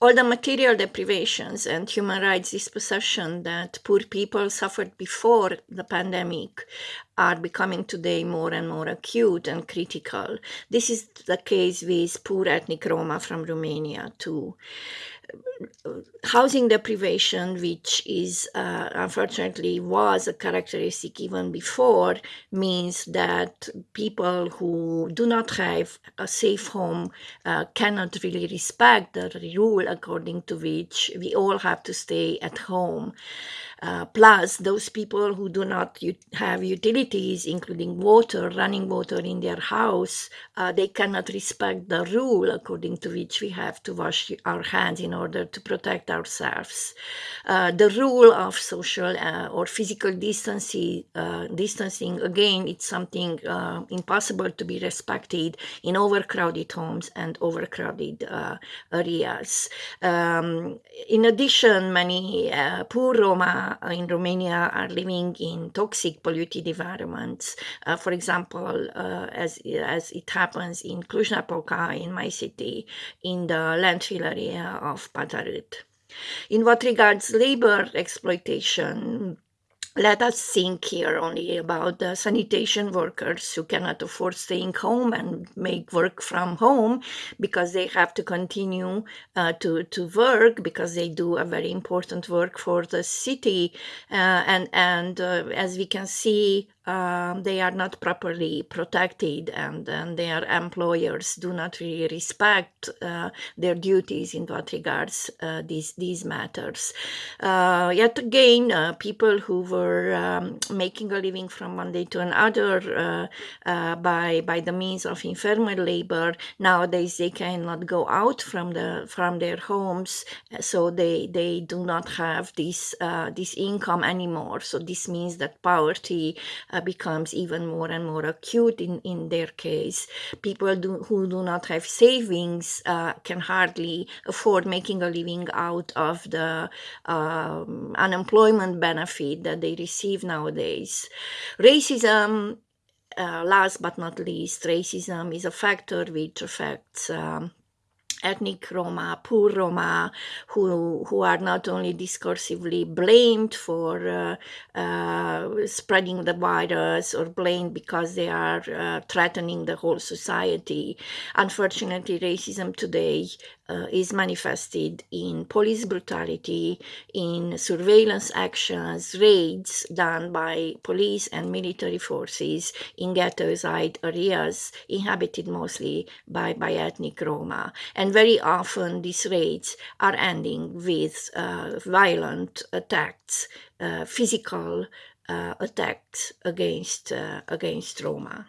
All the material deprivations and human rights dispossession that poor people suffered before the pandemic are becoming today more and more acute and critical. This is the case with poor ethnic Roma from Romania too housing deprivation, which is uh, unfortunately was a characteristic even before, means that people who do not have a safe home uh, cannot really respect the rule according to which we all have to stay at home. Uh, plus, those people who do not have utilities, including water, running water in their house, uh, they cannot respect the rule according to which we have to wash our hands in order to protect ourselves. Uh, the rule of social uh, or physical distancing, uh, distancing, again, it's something impossible to be respected in overcrowded homes and overcrowded areas. Um, in addition, many poor Roma uh, in Romania are living in toxic polluted environments. Uh, for example, uh, as, as it happens in Cluj-Napoca, in my city, in the landfill area of Pata Rât. In what regards labor exploitation, let us think here only about the sanitation workers who cannot afford staying home and make work from home because they have to continue uh, to, to work because they do a very important work for the city. Uh, and and uh, as we can see, um, they are not properly protected and, and their employers do not really respect uh, their duties in what regards uh, these, these matters. Uh, yet again, uh, people who were um, making a living from one day to another uh, uh, by, by the means of informal labor, nowadays they cannot go out from, the, from their homes, so they, they do not have this, this income anymore. So this means that poverty uh, becomes even more and more acute in, in their case. People do, who do not have savings uh, can hardly afford making a living out of the um, unemployment benefit that they receive nowadays. Racism uh, last but not least, racism is a factor which affects um, ethnic Roma, poor Roma, who, who are not only discursively blamed for uh, uh, spreading the virus or blamed because they are uh, threatening the whole society. Unfortunately, racism today uh, is manifested in police brutality, in surveillance actions, raids done by police and military forces in ghettoized areas inhabited mostly by, by ethnic Roma. And very often these raids are ending with uh, violent attacks, uh, physical uh, attacks against, uh, against Roma.